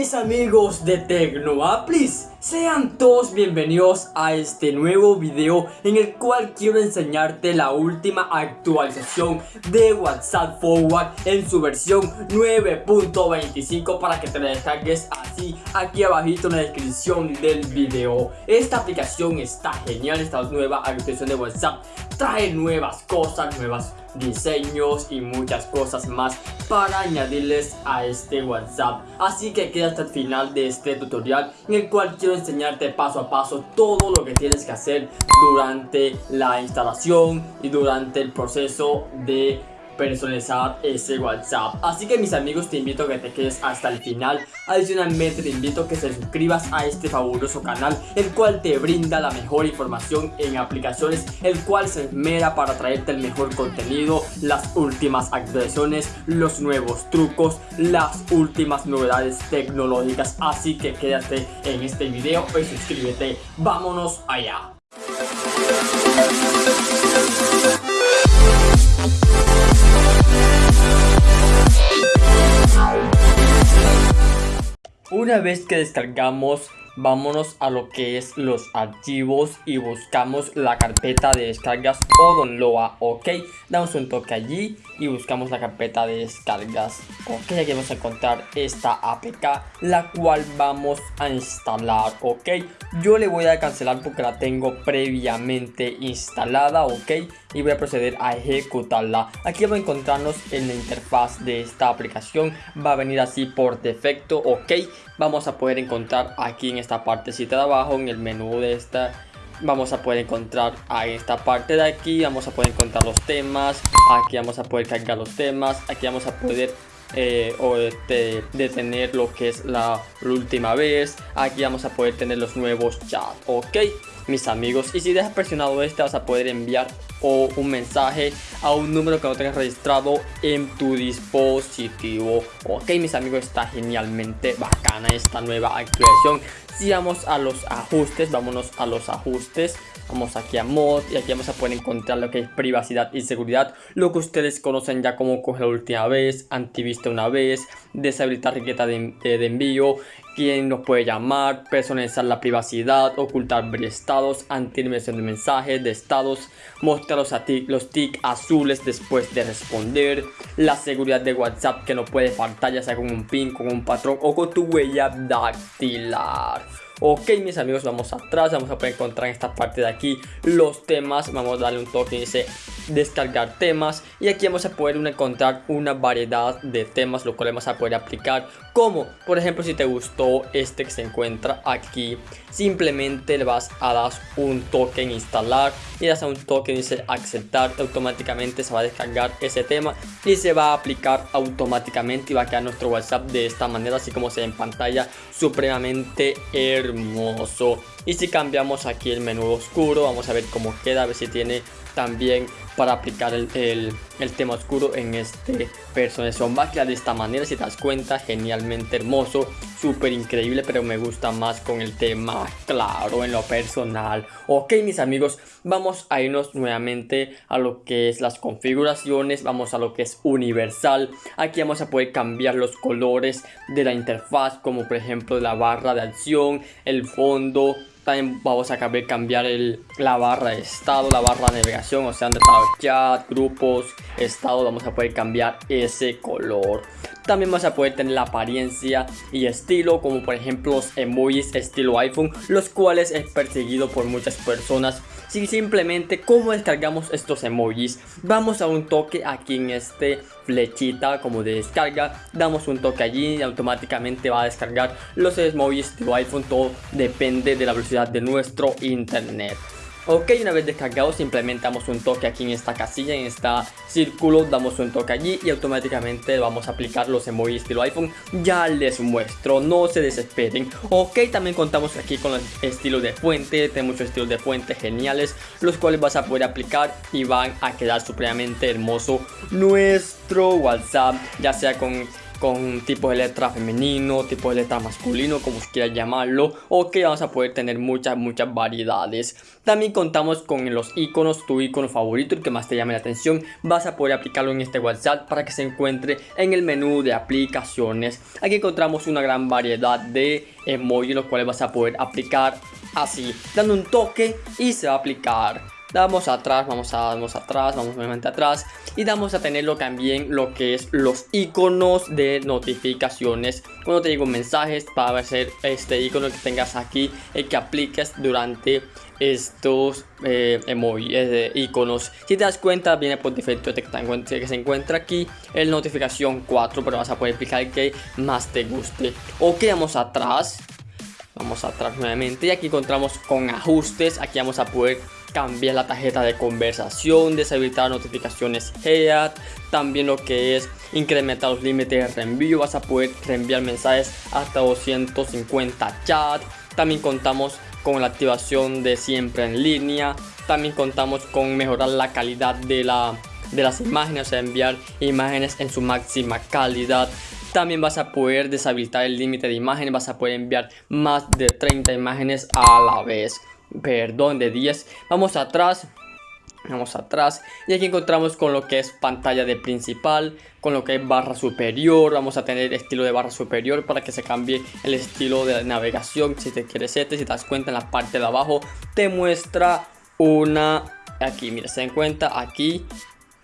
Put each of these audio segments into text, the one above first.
mis amigos de Tecnoaplis, sean todos bienvenidos a este nuevo video en el cual quiero enseñarte la última actualización de WhatsApp Forward en su versión 9.25 para que te la descargues así aquí abajito en la descripción del video. Esta aplicación está genial, esta nueva actualización de WhatsApp trae nuevas cosas, nuevas diseños y muchas cosas más para añadirles a este WhatsApp. Así que queda hasta el final de este tutorial en el cual quiero enseñarte paso a paso todo lo que tienes que hacer durante la instalación y durante el proceso de personalizar ese WhatsApp. Así que mis amigos te invito a que te quedes hasta el final. Adicionalmente te invito a que te suscribas a este fabuloso canal El cual te brinda la mejor información en aplicaciones El cual se esmera para traerte el mejor contenido Las últimas actualizaciones, los nuevos trucos Las últimas novedades tecnológicas. Así que quédate en este video y suscríbete. Vámonos allá Una vez que descargamos, vámonos a lo que es los archivos y buscamos la carpeta de descargas o download, ok. Damos un toque allí y buscamos la carpeta de descargas, ok. Aquí vamos a encontrar esta APK, la cual vamos a instalar, ok. Yo le voy a cancelar porque la tengo previamente instalada, ok y voy a proceder a ejecutarla aquí vamos a encontrarnos en la interfaz de esta aplicación va a venir así por defecto ok vamos a poder encontrar aquí en esta partecita de abajo en el menú de esta vamos a poder encontrar a esta parte de aquí vamos a poder encontrar los temas aquí vamos a poder cargar los temas aquí vamos a poder eh, o este, detener lo que es la, última vez aquí vamos a poder tener los nuevos chats ok mis amigos y si dejas presionado este vas a poder enviar o un mensaje a un número que no tengas registrado en tu dispositivo ok mis amigos está genialmente bacana esta nueva actualización si vamos a los ajustes vámonos a los ajustes Vamos aquí a mod y aquí vamos a poder encontrar lo que es privacidad y seguridad. Lo que ustedes conocen ya como coger la última vez, antivista una vez, deshabilitar riqueza de, de, envío, quién nos puede llamar, personalizar la privacidad, ocultar estados, anti de mensajes, de estados, mostrar los, los tics azules después de responder, la seguridad de WhatsApp que no puede faltar ya sea con un pin, con un patrón o con tu huella dactilar. Ok mis amigos vamos atrás, vamos a poder encontrar en esta parte de aquí los temas, vamos a darle un toque y dice descargar temas. Y aquí vamos a poder encontrar una variedad de temas lo cual vamos a poder aplicar. Como por ejemplo si te gustó este que se encuentra aquí simplemente le vas a dar un toque en instalar. Y das a un toque dice aceptar automáticamente se va a descargar ese tema y se va a aplicar automáticamente y va a quedar nuestro whatsapp de esta manera así como se ve en pantalla supremamente hermoso y si cambiamos aquí el menú oscuro vamos a ver cómo queda a ver si tiene también para aplicar el, el, tema oscuro en este personaje. Va a quedar de esta manera si te das cuenta genialmente hermoso súper increíble pero me gusta más con el tema claro en lo personal. Ok mis amigos vamos a irnos nuevamente a lo que es las configuraciones vamos a lo que es universal. Aquí vamos a poder cambiar los colores de la interfaz como por ejemplo la barra de acción el fondo también vamos a cambiar el, la barra de estado, la barra de navegación, o sea, donde está chat, grupos, estado, vamos a poder cambiar ese color. También vamos a poder tener la apariencia y estilo, como por ejemplo los emojis estilo iPhone, los cuales es perseguido por muchas personas. Si simplemente cómo descargamos estos emojis, vamos a un toque aquí en este flechita como de descarga, damos un toque allí y automáticamente va a descargar los emojis estilo iPhone, todo depende de la velocidad de nuestro internet. Ok, una vez descargado simplemente damos un toque aquí en esta casilla, en esta círculo, damos un toque allí y automáticamente vamos a aplicar los emojis estilo iPhone. Ya les muestro, no se desesperen. Ok, también contamos aquí con el estilo de fuente, tenemos estilos de fuente geniales, los cuales vas a poder aplicar y van a quedar supremamente hermoso nuestro WhatsApp, ya sea con con tipos de letra femenino, tipos de letra masculino, como quieras llamarlo, o que vamos a poder tener muchas, muchas variedades. También contamos con los iconos, tu icono favorito, el que más te llame la atención, vas a poder aplicarlo en este WhatsApp para que se encuentre en el menú de aplicaciones. Aquí encontramos una gran variedad de emojis, los cuales vas a poder aplicar así, dando un toque y se va a aplicar damos atrás, vamos a damos atrás, vamos nuevamente atrás. Y damos a tenerlo también lo que es los iconos de notificaciones. Cuando te digo mensajes para ser este icono que tengas aquí el que apliques durante estos eh, emojis de iconos. Si te das cuenta viene por defecto este que se encuentra aquí el notificación 4 pero vas a poder aplicar el que más te guste. Ok vamos atrás. Vamos atrás nuevamente y aquí encontramos con ajustes. Aquí vamos a poder cambiar la tarjeta de conversación, deshabilitar notificaciones HEAD, también lo que es incrementar los límites de reenvío, vas a poder reenviar mensajes hasta 250 chats, también contamos con la activación de siempre en línea, también contamos con mejorar la calidad de, la, de las imágenes, o sea, enviar imágenes en su máxima calidad, también vas a poder deshabilitar el límite de imágenes, vas a poder enviar más de 30 imágenes a la vez perdón, de 10. Vamos atrás, vamos atrás. Y aquí encontramos con lo que es pantalla de principal con lo que es barra superior. Vamos a tener estilo de barra superior para que se cambie el estilo de navegación. Si te quieres este si te das cuenta en la parte de abajo te muestra una aquí. Mira se dan cuenta aquí.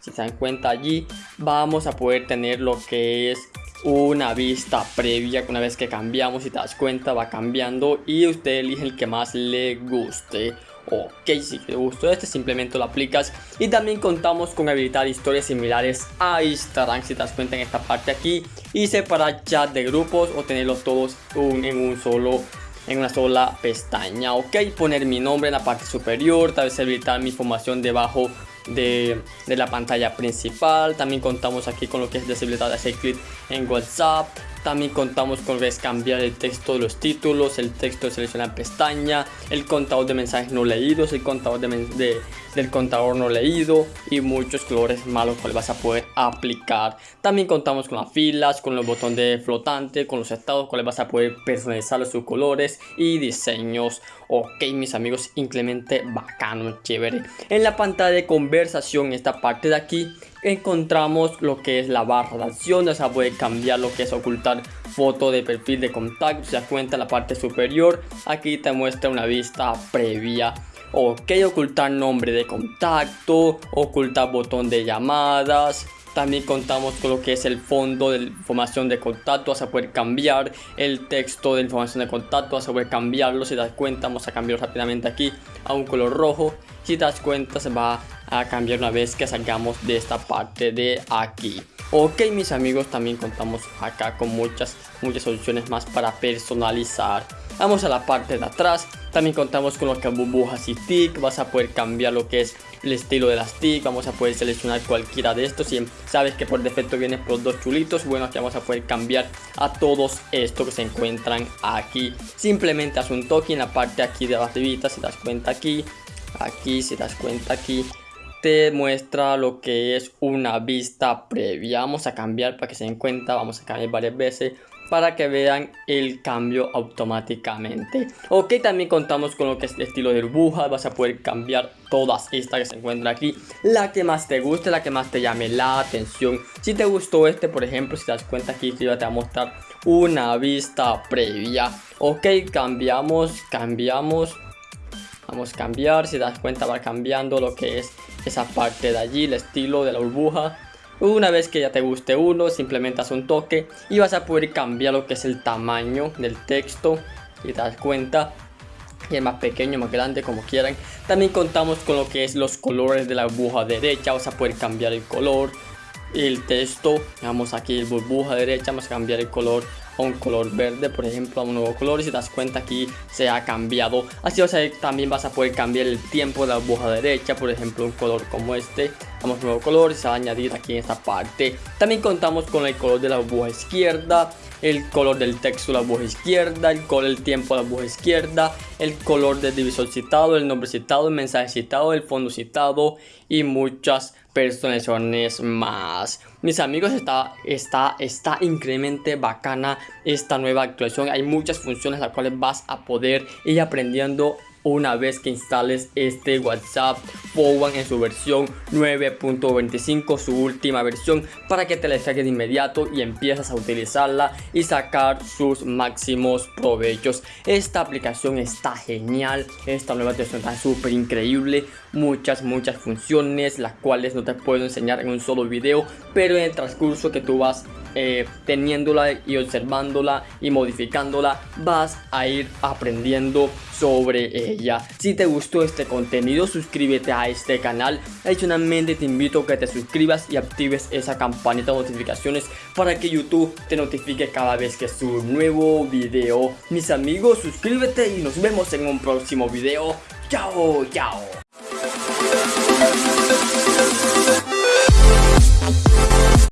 Si se dan cuenta allí vamos a poder tener lo que es una vista previa una vez que cambiamos y te das cuenta va cambiando y usted elige el que más le guste. Ok si te gustó este simplemente lo aplicas. Y también contamos con habilitar historias similares a Instagram si te das cuenta en esta parte aquí. Y separar chat de grupos o tenerlos todos en un solo en una sola pestaña. Ok poner mi nombre en la parte superior tal vez habilitar mi información debajo de, la pantalla principal. También contamos aquí con lo que es deshabilitar de hacer clic en WhatsApp. También contamos con que es cambiar el texto de los títulos, el texto de seleccionar pestaña, el contador de mensajes no leídos, el contador de, del contador no leído y muchos colores malos que vas a poder aplicar. También contamos con las filas, con el botón de flotante, con los estados cuales vas a poder personalizar sus colores y diseños. Ok, mis amigos, increíblemente bacano, chévere. En la pantalla de conversación, esta parte de aquí, encontramos lo que es la barra de acción, o sea, puede cambiar lo que es ocultar foto de perfil de contacto, se da cuenta en la parte superior, aquí te muestra una vista previa. Ok, ocultar nombre de contacto, ocultar botón de llamadas, también contamos con lo que es el fondo de información de contacto, vas a poder cambiar el texto de información de contacto, vas a poder cambiarlo, si das cuenta vamos a cambiarlo rápidamente aquí a un color rojo, si te das cuenta se va a cambiar una vez que salgamos de esta parte de aquí. Ok mis amigos también contamos acá con muchas muchas soluciones más para personalizar. Vamos a la parte de atrás. También contamos con lo que burbujas y tick. Vas a poder cambiar lo que es el estilo de las tick. Vamos a poder seleccionar cualquiera de estos. Y sabes que por defecto viene por dos chulitos bueno aquí vamos a poder cambiar a todos estos que se encuentran aquí. Simplemente haz un toque en la parte aquí de abajo si das cuenta aquí aquí si das cuenta aquí te muestra lo que es una vista previa. Vamos a cambiar para que se den cuenta vamos a cambiar varias veces para que vean el cambio automáticamente. Ok también contamos con lo que es el estilo de burbuja vas a poder cambiar todas estas que se encuentran aquí. La que más te guste la que más te llame la atención. Si te gustó este por ejemplo si das cuenta aquí te va a mostrar una vista previa. Ok cambiamos cambiamos vamos a cambiar si das cuenta va cambiando lo que es esa parte de allí, el estilo de la burbuja. Una vez que ya te guste uno, simplemente haz un toque y vas a poder cambiar lo que es el tamaño del texto. Y te das cuenta, y es más pequeño, más grande, como quieran. También contamos con lo que es los colores de la burbuja derecha, vas a poder cambiar el color. El texto, vamos aquí, burbuja derecha, vamos a cambiar el color a un color verde, por ejemplo, a un nuevo color. Y si te das cuenta aquí se ha cambiado. Así o sea, también vas a poder cambiar el tiempo de la burbuja derecha, por ejemplo, un color como este. Un nuevo color y se va a añadir aquí en esta parte. También contamos con el color de la burbuja izquierda, el color del texto de la burbuja izquierda, el color del tiempo de la burbuja izquierda, el color del divisor citado, el nombre citado, el mensaje citado, el fondo citado y muchas personalizaciones más. Mis amigos, está, está, está increíblemente bacana esta nueva actualización. Hay muchas funciones las cuales vas a poder ir aprendiendo una vez que instales este WhatsApp One en su versión 9.25, su última versión, para que te la descargues de inmediato y empiezas a utilizarla y sacar sus máximos provechos. Esta aplicación está genial, esta nueva versión está súper increíble, muchas, muchas funciones, las cuales no te puedo enseñar en un solo video, pero en el transcurso que tú vas eh, teniéndola y observándola y modificándola vas a ir aprendiendo sobre ella. Si te gustó este contenido suscríbete a este canal. Adicionalmente te invito a que te suscribas y actives esa campanita de notificaciones para que youtube te notifique cada vez que subo un nuevo video. Mis amigos suscríbete y nos vemos en un próximo video. Chao chao